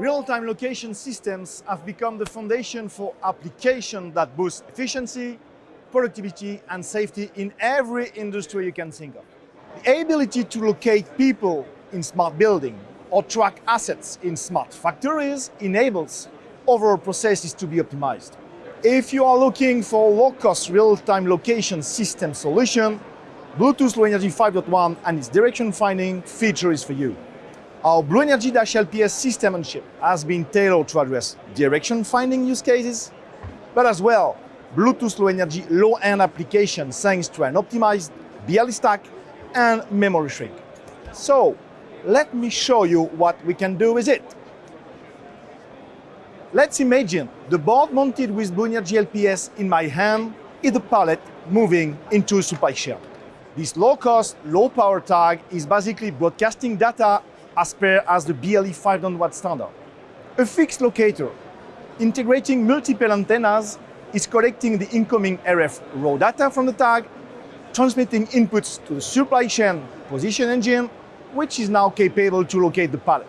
Real-time location systems have become the foundation for applications that boost efficiency, productivity and safety in every industry you can think of. The ability to locate people in smart building or track assets in smart factories enables overall processes to be optimized. If you are looking for a low-cost real-time location system solution, Bluetooth Low Energy 5.1 and its direction finding feature is for you. Our BlueNRG-LPS system on chip has been tailored to address direction finding use cases, but as well Bluetooth Low Energy low-end application thanks to an optimized BLE stack and memory shrink. So let me show you what we can do with it. Let's imagine the board mounted with BlueNRG-LPS in my hand is the pallet moving into a supply chain. This low-cost, low-power tag is basically broadcasting data as per as the BLE 500 watt standard. A fixed locator integrating multiple antennas is collecting the incoming RF raw data from the tag, transmitting inputs to the supply chain position engine, which is now capable to locate the pallet.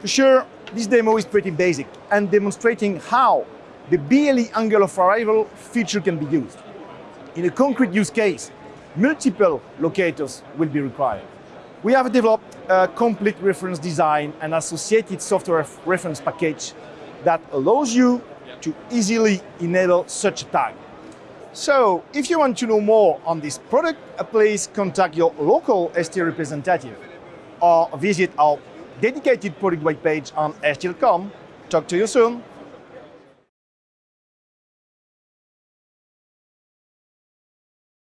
For sure, this demo is pretty basic and demonstrating how the BLE angle of arrival feature can be used. In a concrete use case, multiple locators will be required. We have developed a complete reference design and associated software reference package that allows you to easily enable such a tag. So, if you want to know more on this product, uh, please contact your local ST representative or visit our dedicated product web page on ST.com. Talk to you soon.